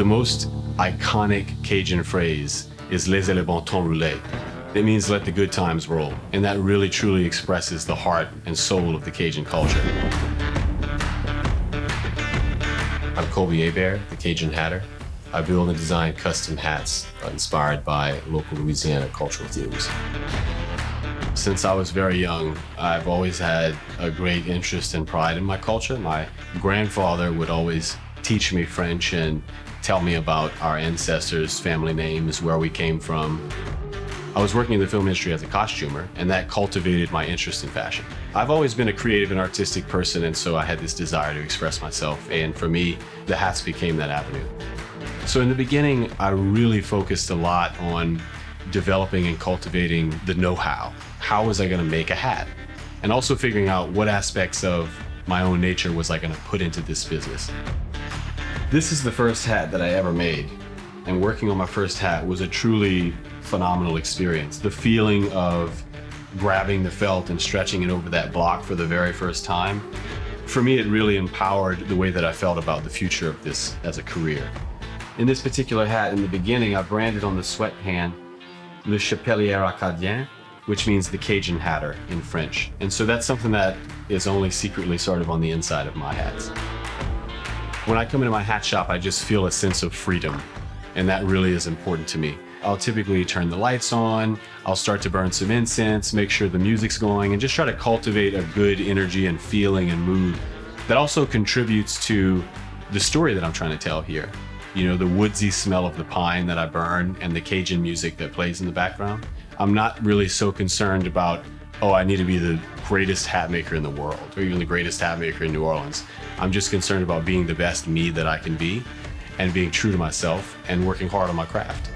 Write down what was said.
The most iconic Cajun phrase is laissez le bon temps rouler. It means let the good times roll. And that really truly expresses the heart and soul of the Cajun culture. I'm Colby Hebert, the Cajun Hatter. I build and design custom hats inspired by local Louisiana cultural themes. Since I was very young, I've always had a great interest and pride in my culture. My grandfather would always teach me French and tell me about our ancestors, family names, where we came from. I was working in the film industry as a costumer, and that cultivated my interest in fashion. I've always been a creative and artistic person, and so I had this desire to express myself, and for me, the hats became that avenue. So in the beginning, I really focused a lot on developing and cultivating the know-how. How was I gonna make a hat? And also figuring out what aspects of my own nature was I gonna put into this business. This is the first hat that I ever made. And working on my first hat was a truly phenomenal experience. The feeling of grabbing the felt and stretching it over that block for the very first time. For me, it really empowered the way that I felt about the future of this as a career. In this particular hat, in the beginning, I branded on the sweatband Le Chapelier Acadien, which means the Cajun hatter in French. And so that's something that is only secretly sort of on the inside of my hats. When I come into my hat shop, I just feel a sense of freedom, and that really is important to me. I'll typically turn the lights on, I'll start to burn some incense, make sure the music's going, and just try to cultivate a good energy and feeling and mood. That also contributes to the story that I'm trying to tell here. You know, the woodsy smell of the pine that I burn and the Cajun music that plays in the background. I'm not really so concerned about, oh, I need to be the greatest hat maker in the world or even the greatest hat maker in New Orleans. I'm just concerned about being the best me that I can be and being true to myself and working hard on my craft.